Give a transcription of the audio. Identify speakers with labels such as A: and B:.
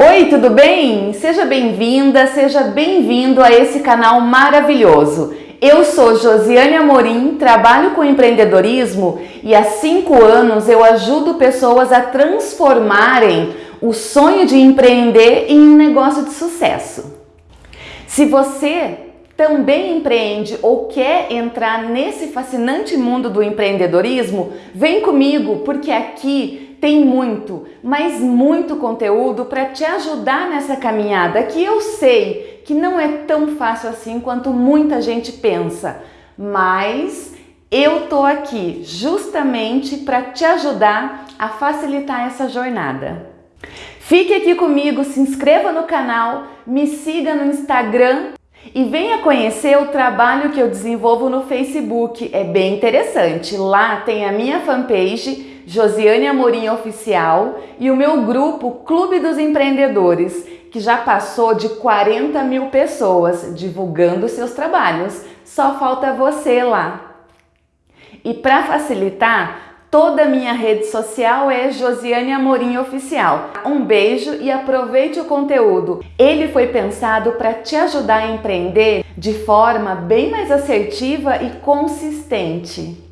A: Oi, tudo bem? Seja bem-vinda, seja bem-vindo a esse canal maravilhoso. Eu sou Josiane Amorim, trabalho com empreendedorismo e há cinco anos eu ajudo pessoas a transformarem o sonho de empreender em um negócio de sucesso. Se você também empreende ou quer entrar nesse fascinante mundo do empreendedorismo, vem comigo porque aqui tem muito, mas muito conteúdo para te ajudar nessa caminhada que eu sei que não é tão fácil assim quanto muita gente pensa, mas eu tô aqui justamente para te ajudar a facilitar essa jornada. Fique aqui comigo, se inscreva no canal, me siga no Instagram e venha conhecer o trabalho que eu desenvolvo no Facebook. É bem interessante. Lá tem a minha fanpage Josiane Amorim Oficial e o meu grupo Clube dos Empreendedores, que já passou de 40 mil pessoas divulgando seus trabalhos. Só falta você lá. E para facilitar, toda minha rede social é Josiane Amorim Oficial. Um beijo e aproveite o conteúdo. Ele foi pensado para te ajudar a empreender de forma bem mais assertiva e consistente.